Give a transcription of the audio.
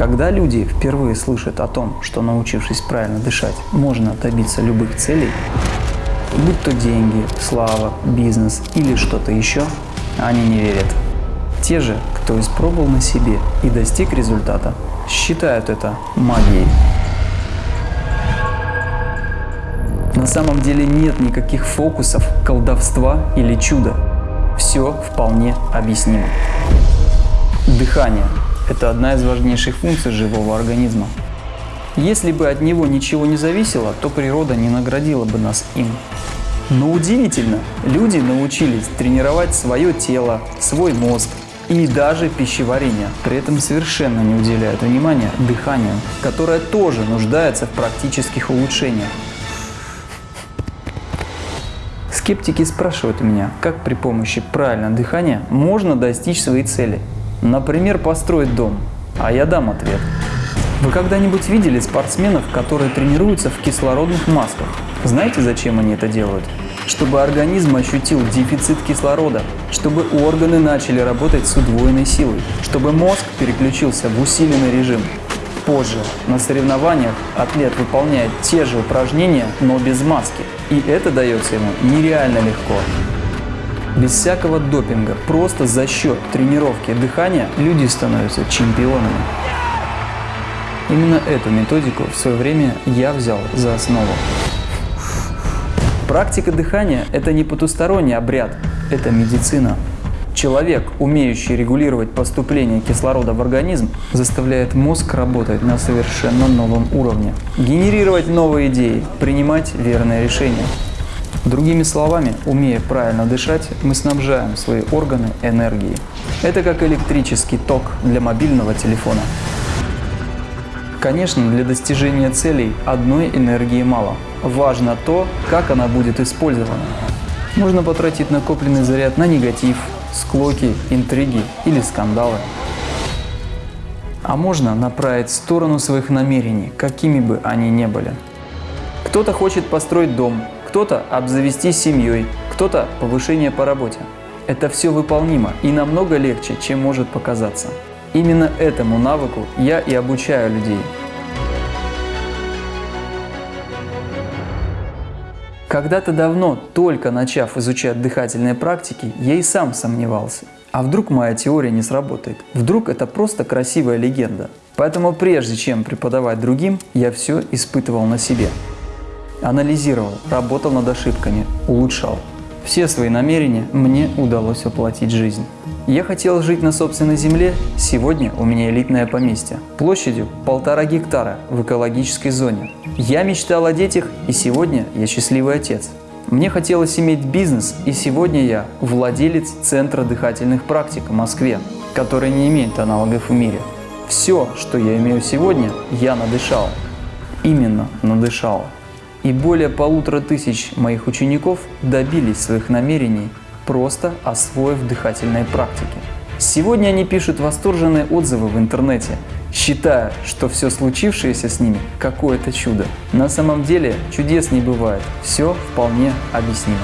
Когда люди впервые слышат о том, что научившись правильно дышать, можно добиться любых целей, будь то деньги, слава, бизнес или что-то еще, они не верят. Те же, кто испробовал на себе и достиг результата, считают это магией. На самом деле нет никаких фокусов, колдовства или чуда. Все вполне объяснимо. Дыхание это одна из важнейших функций живого организма. Если бы от него ничего не зависело, то природа не наградила бы нас им. Но удивительно, люди научились тренировать свое тело, свой мозг и даже пищеварение. При этом совершенно не уделяют внимания дыханию, которое тоже нуждается в практических улучшениях. Скептики спрашивают меня, как при помощи правильного дыхания можно достичь своей цели – Например, построить дом. А я дам ответ. Вы когда-нибудь видели спортсменов, которые тренируются в кислородных масках? Знаете, зачем они это делают? Чтобы организм ощутил дефицит кислорода, чтобы органы начали работать с удвоенной силой, чтобы мозг переключился в усиленный режим. Позже на соревнованиях атлет выполняет те же упражнения, но без маски. И это дается ему нереально легко. Без всякого допинга, просто за счет тренировки дыхания люди становятся чемпионами. Именно эту методику в свое время я взял за основу. Практика дыхания – это не потусторонний обряд, это медицина. Человек, умеющий регулировать поступление кислорода в организм, заставляет мозг работать на совершенно новом уровне, генерировать новые идеи, принимать верные решения. Другими словами, умея правильно дышать, мы снабжаем свои органы энергией. Это как электрический ток для мобильного телефона. Конечно, для достижения целей одной энергии мало. Важно то, как она будет использована. Можно потратить накопленный заряд на негатив, склоки, интриги или скандалы. А можно направить в сторону своих намерений, какими бы они ни были. Кто-то хочет построить дом, кто-то обзавестись семьей, кто-то повышение по работе. Это все выполнимо и намного легче, чем может показаться. Именно этому навыку я и обучаю людей. Когда-то давно, только начав изучать дыхательные практики, я и сам сомневался. А вдруг моя теория не сработает? Вдруг это просто красивая легенда? Поэтому прежде чем преподавать другим, я все испытывал на себе. Анализировал, работал над ошибками, улучшал. Все свои намерения мне удалось воплотить жизнь. Я хотел жить на собственной земле, сегодня у меня элитное поместье, площадью полтора гектара в экологической зоне. Я мечтал о детях, и сегодня я счастливый отец. Мне хотелось иметь бизнес, и сегодня я владелец Центра дыхательных практик в Москве, который не имеет аналогов в мире. Все, что я имею сегодня, я надышал. Именно надышал. И более полутора тысяч моих учеников добились своих намерений, просто освоив дыхательные практики. Сегодня они пишут восторженные отзывы в интернете, считая, что все случившееся с ними – какое-то чудо. На самом деле чудес не бывает, все вполне объяснимо.